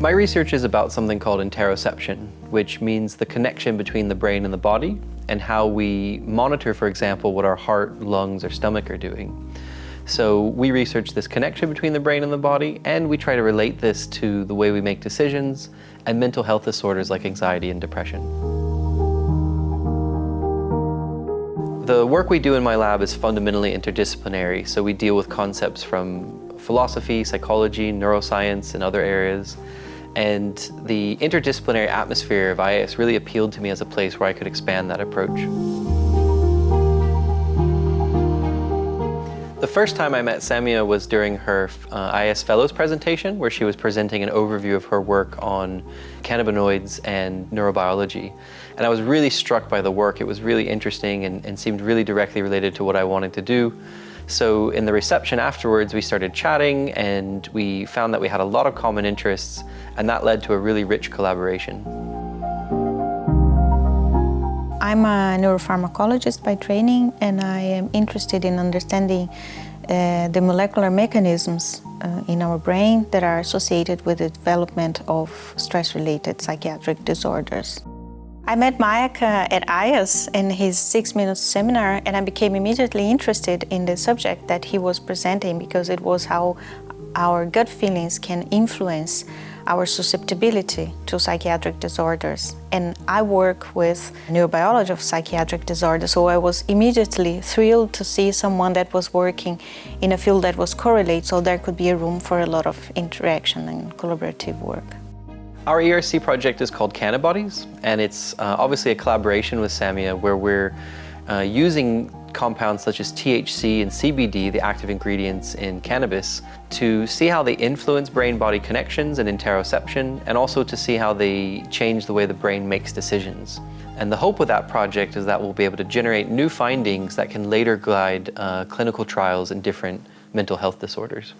My research is about something called interoception, which means the connection between the brain and the body and how we monitor, for example, what our heart, lungs, or stomach are doing. So we research this connection between the brain and the body, and we try to relate this to the way we make decisions and mental health disorders like anxiety and depression. The work we do in my lab is fundamentally interdisciplinary, so we deal with concepts from philosophy, psychology, neuroscience, and other areas. And the interdisciplinary atmosphere of IAS really appealed to me as a place where I could expand that approach. The first time I met Samia was during her uh, IAS Fellows presentation, where she was presenting an overview of her work on cannabinoids and neurobiology. And I was really struck by the work. It was really interesting and, and seemed really directly related to what I wanted to do. So in the reception afterwards, we started chatting and we found that we had a lot of common interests and that led to a really rich collaboration. I'm a neuropharmacologist by training and I am interested in understanding uh, the molecular mechanisms uh, in our brain that are associated with the development of stress-related psychiatric disorders. I met Micah uh, at IAS in his six-minute seminar and I became immediately interested in the subject that he was presenting because it was how our gut feelings can influence our susceptibility to psychiatric disorders. And I work with neurobiology of psychiatric disorders, so I was immediately thrilled to see someone that was working in a field that was correlated, so there could be a room for a lot of interaction and collaborative work. Our ERC project is called Cannabodies, and it's uh, obviously a collaboration with Samia where we're uh, using compounds such as THC and CBD, the active ingredients in cannabis, to see how they influence brain-body connections and interoception, and also to see how they change the way the brain makes decisions. And the hope with that project is that we'll be able to generate new findings that can later guide uh, clinical trials in different mental health disorders.